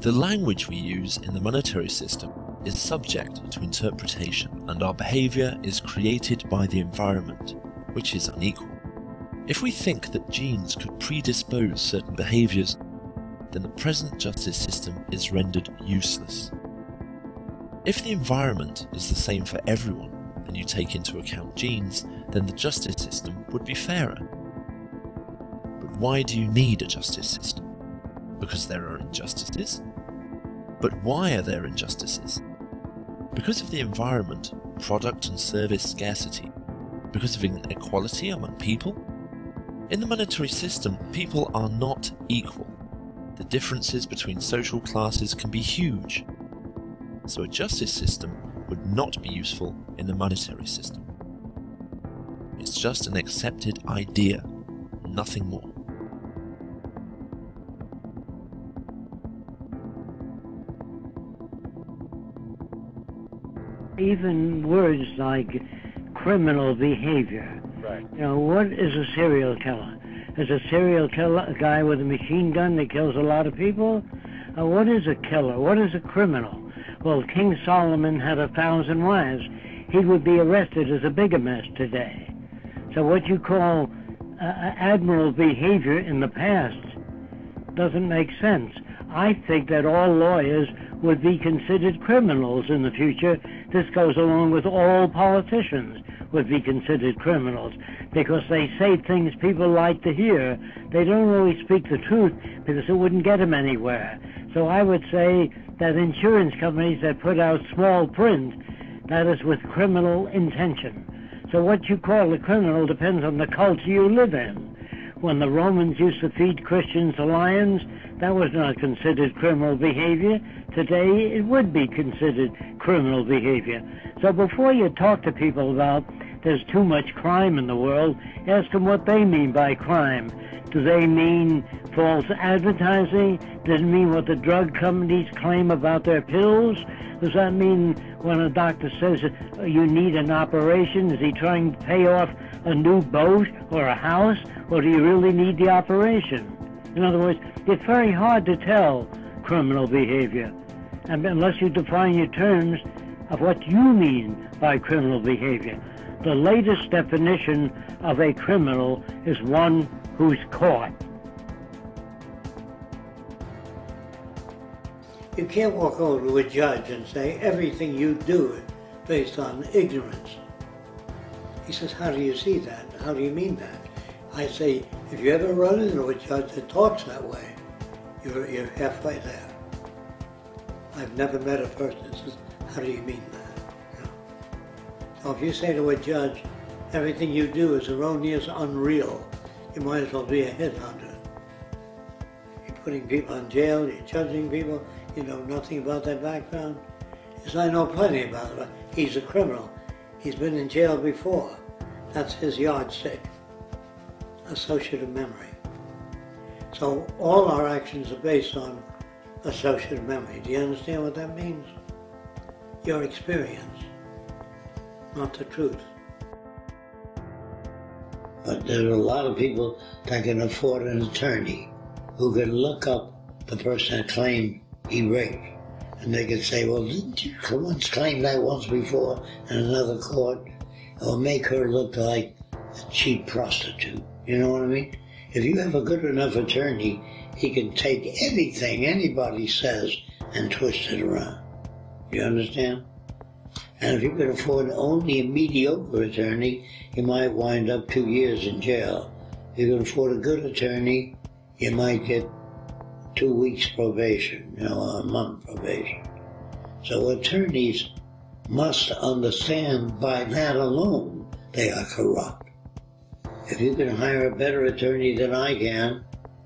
The language we use in the monetary system is subject to interpretation and our behaviour is created by the environment, which is unequal. If we think that genes could predispose certain behaviours, then the present justice system is rendered useless. If the environment is the same for everyone and you take into account genes, then the justice system would be fairer. But why do you need a justice system? Because there are injustices? But why are there injustices? Because of the environment, product and service scarcity, because of inequality among people? In the monetary system, people are not equal. The differences between social classes can be huge, so a justice system would not be useful in the monetary system. It's just an accepted idea, nothing more. Even words like criminal behavior. Right. You know, what is a serial killer? Is a serial killer a guy with a machine gun that kills a lot of people? Uh, what is a killer? What is a criminal? Well, King Solomon had a thousand wives. He would be arrested as a bigamist today. So what you call uh, admirable behavior in the past doesn't make sense. I think that all lawyers would be considered criminals in the future. This goes along with all politicians would be considered criminals because they say things people like to hear. They don't always speak the truth because it wouldn't get them anywhere. So I would say that insurance companies that put out small print, that is with criminal intention. So what you call a criminal depends on the culture you live in. When the Romans used to feed Christians to lions, that was not considered criminal behavior. Today, it would be considered criminal behavior. So before you talk to people about there's too much crime in the world, ask them what they mean by crime. Do they mean false advertising? Does it mean what the drug companies claim about their pills? Does that mean when a doctor says uh, you need an operation, is he trying to pay off a new boat or a house, or do you really need the operation? In other words, it's very hard to tell criminal behavior and unless you define your terms of what you mean by criminal behavior. The latest definition of a criminal is one who's caught. You can't walk over to a judge and say everything you do is based on ignorance. He says, how do you see that? How do you mean that? I say, if you ever run into a judge that talks that way, you're, you're halfway there. I've never met a person that says, how do you mean that? You? So if you say to a judge, everything you do is erroneous, unreal, you might as well be a headhunter. You're putting people in jail, you're judging people, you know nothing about their background. Yes, I know plenty about it. He's a criminal. He's been in jail before. That's his yardstick. Associative memory. So all our actions are based on associative memory. Do you understand what that means? Your experience, not the truth. But there are a lot of people that can afford an attorney who can look up the person that claimed he raped. And they can say, well, didn't you once claim that once before in another court? Or make her look like a cheap prostitute. You know what I mean? If you have a good enough attorney, he can take anything anybody says and twist it around. You understand? And if you can afford only a mediocre attorney, you might wind up two years in jail. If you can afford a good attorney, you might get two weeks probation, you know, a month probation. So attorneys must understand by that alone they are corrupt. If you can hire a better attorney than I can,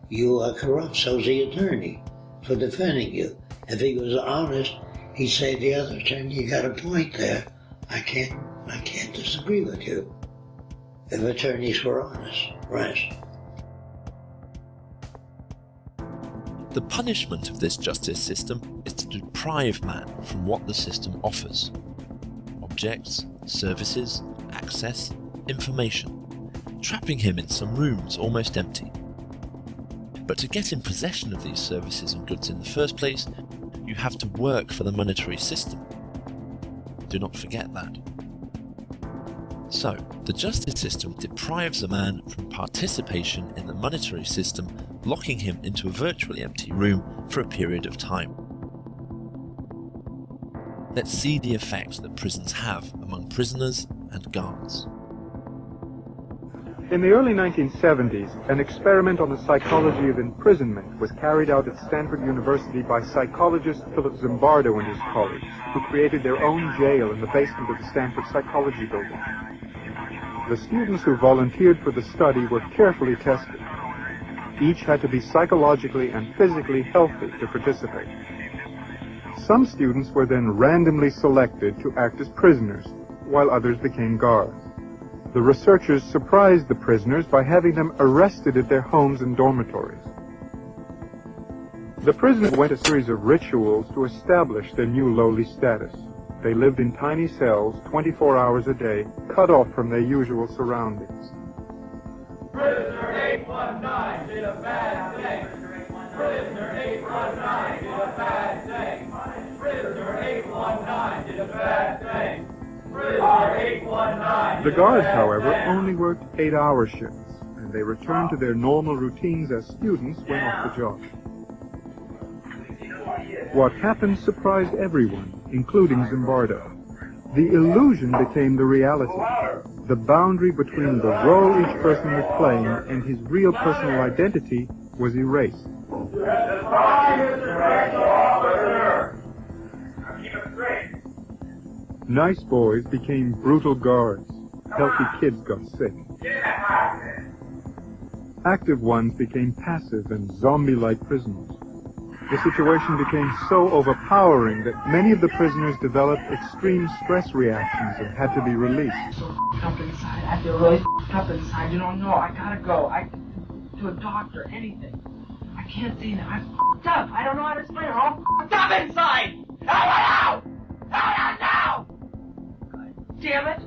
you are corrupt. So's the attorney for defending you. If he was honest, he'd say the other attorney, you got a point there. I can't, I can't disagree with you. If attorneys were honest, right? The punishment of this justice system is to deprive man from what the system offers. Objects, services, access, information, trapping him in some rooms almost empty. But to get in possession of these services and goods in the first place, you have to work for the monetary system. Do not forget that. So, the justice system deprives a man from participation in the monetary system, locking him into a virtually empty room for a period of time. Let's see the effect that prisons have among prisoners and guards. In the early 1970s, an experiment on the psychology of imprisonment was carried out at Stanford University by psychologist Philip Zimbardo and his colleagues, who created their own jail in the basement of the Stanford Psychology Building. The students who volunteered for the study were carefully tested. Each had to be psychologically and physically healthy to participate. Some students were then randomly selected to act as prisoners, while others became guards. The researchers surprised the prisoners by having them arrested at their homes and dormitories. The prisoners went a series of rituals to establish their new lowly status. They lived in tiny cells 24 hours a day, cut off from their usual surroundings. Prisoner 819 did a bad thing. Prisoner 819 The guards, however, only worked eight-hour shifts, and they returned to their normal routines as students when off the job. What happened surprised everyone, including Zimbardo. The illusion became the reality. The boundary between the role each person was playing and his real personal identity was erased. Nice boys became brutal guards. Healthy kids got sick. Active ones became passive and zombie-like prisoners. The situation became so overpowering that many of the prisoners developed extreme stress reactions and had to be released. So up inside. I feel really up inside. You don't know. I gotta go. I to a doctor, anything. I can't see now. I'm up. I don't know how to explain it. I'm all up inside. Help me out! Help me out now! God damn it!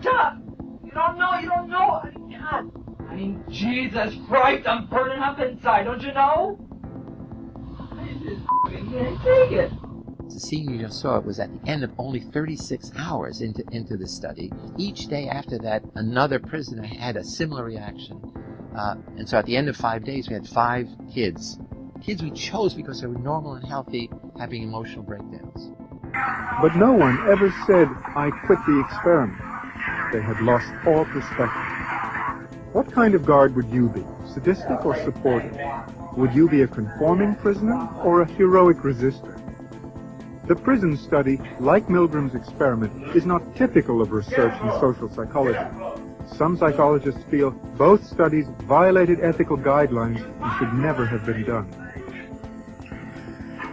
F***ed up. You don't know. You don't know. I mean, God. I mean, Jesus Christ, I'm burning up inside. Don't you know? I just can't take it. The scene you just saw was at the end of only 36 hours into, into the study. Each day after that, another prisoner had a similar reaction. Uh, and so at the end of five days, we had five kids. Kids we chose because they were normal and healthy, having emotional breakdowns. But no one ever said, I quit the experiment. They had lost all perspective. What kind of guard would you be, sadistic or supportive? Would you be a conforming prisoner or a heroic resistor? The prison study, like Milgram's experiment, is not typical of research in social psychology. Some psychologists feel both studies violated ethical guidelines and should never have been done.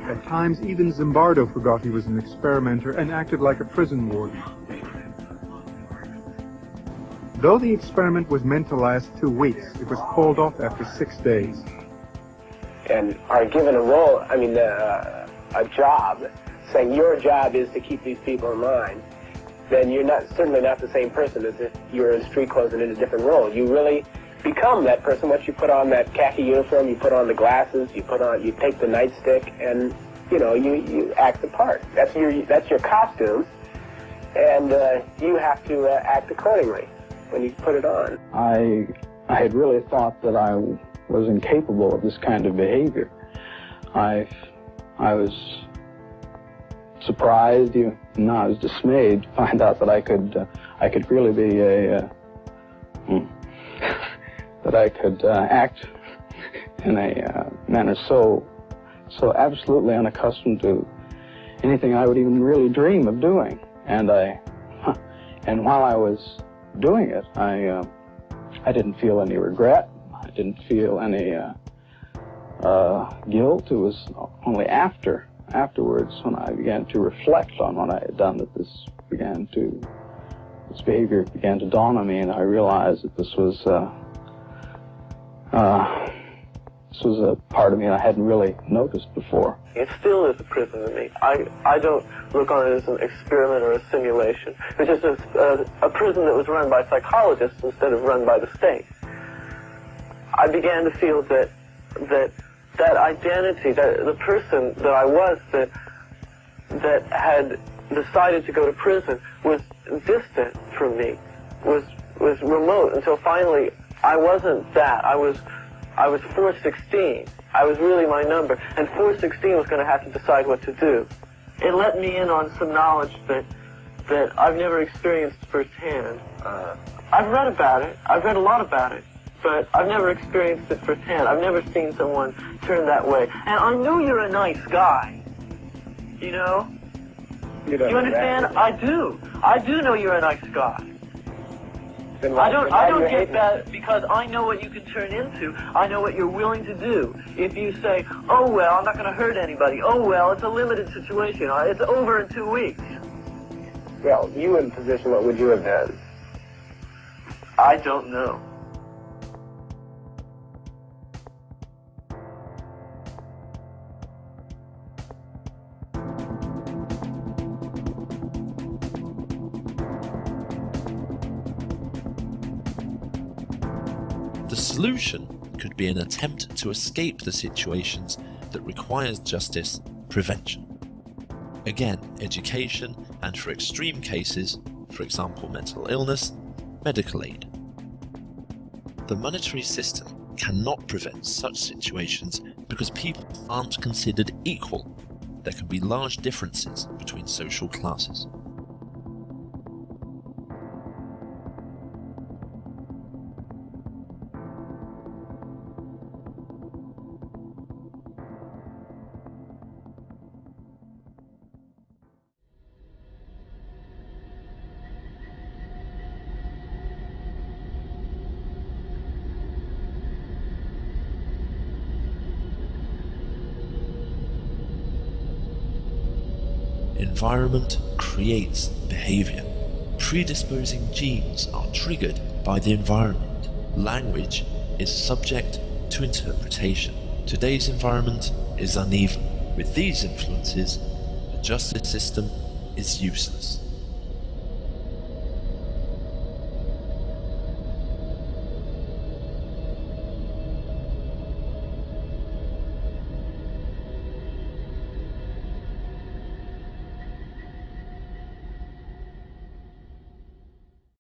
At times, even Zimbardo forgot he was an experimenter and acted like a prison warden. Though the experiment was meant to last two weeks, it was called off after six days. and are given a role, I mean, uh, a job, saying your job is to keep these people in line, then you're not certainly not the same person as if you were in street clothes and in a different role. You really become that person once you put on that khaki uniform, you put on the glasses, you put on, you take the nightstick, and you know you you act the part. That's your that's your costume, and uh, you have to uh, act accordingly when you put it on. I, I had really thought that I was incapable of this kind of behavior. I, I was surprised, you no, I was dismayed to find out that I could, uh, I could really be a, uh, hmm, that I could uh, act in a uh, manner so, so absolutely unaccustomed to anything I would even really dream of doing. And I, and while I was doing it, I, uh, I didn't feel any regret. I didn't feel any uh, uh, guilt. It was only after, afterwards, when I began to reflect on what I had done, that this began to, this behavior began to dawn on me, and I realized that this was, uh, uh, this was a part of me I hadn't really noticed before. It still is a prison to me. I, I don't look on it as an experiment or a simulation. It's just a, a, a prison that was run by psychologists instead of run by the state. I began to feel that that that identity, that the person that I was that that had decided to go to prison was distant from me, was was remote until finally I wasn't that. I was I was 416. I was really my number, and 416 was going to have to decide what to do. It let me in on some knowledge that that I've never experienced firsthand. Uh, I've read about it. I've read a lot about it, but I've never experienced it firsthand. I've never seen someone turn that way. And I know you're a nice guy. You know? You, You understand? that. I do. I do know you're a nice guy. I don't. I do don't get that because I know what you can turn into. I know what you're willing to do. If you say, "Oh well, I'm not going to hurt anybody," "Oh well, it's a limited situation. Uh, It's over in two weeks." Well, you in position, what would you have done? I don't know. Solution could be an attempt to escape the situations that requires justice prevention. Again, education and for extreme cases, for example mental illness, medical aid. The monetary system cannot prevent such situations because people aren't considered equal. There can be large differences between social classes. Environment creates behavior. Predisposing genes are triggered by the environment. Language is subject to interpretation. Today's environment is uneven. With these influences, the justice system is useless.